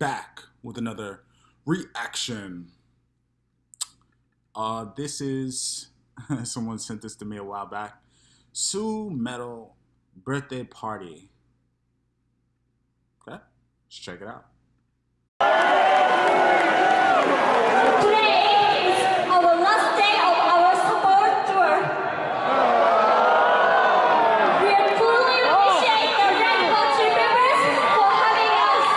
back with another reaction. Uh, this is someone sent this to me a while back. Su-metal birthday party. Okay, let's check it out. Today is our last day of our support tour. We truly appreciate the Rainbow Tree members for having us.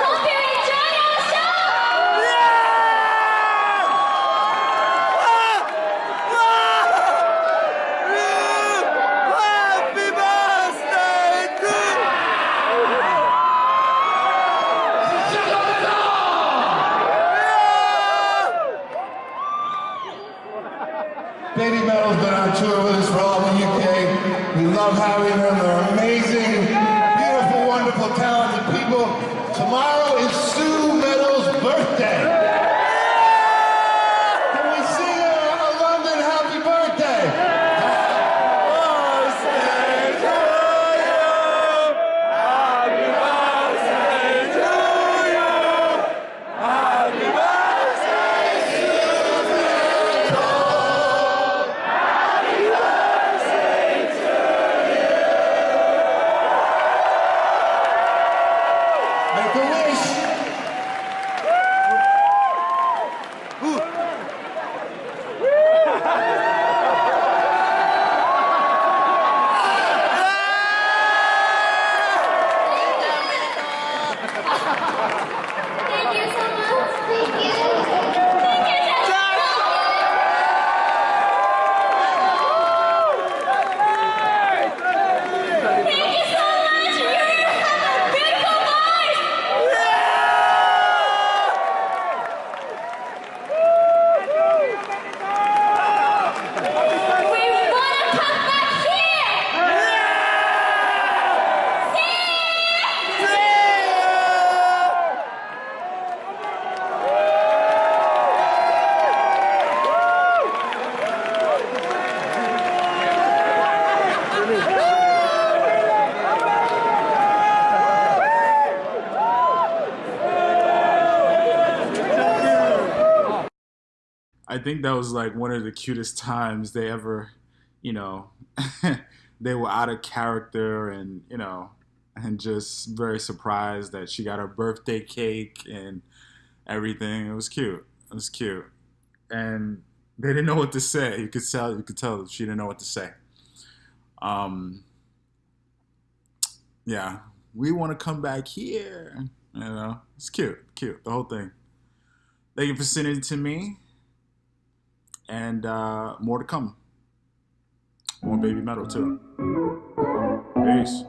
Hope you enjoy our show. Happy birthday to Baby Metal's been on tour with us for all the UK. We love having them. They're amazing, I can wish. I think that was like one of the cutest times they ever, you know, they were out of character and, you know, and just very surprised that she got her birthday cake and everything. It was cute. It was cute. And they didn't know what to say. You could tell you could tell she didn't know what to say. Um yeah, we want to come back here. You know, it's cute, cute, the whole thing. Thank you for sending it to me and uh, more to come. More baby metal too. Peace.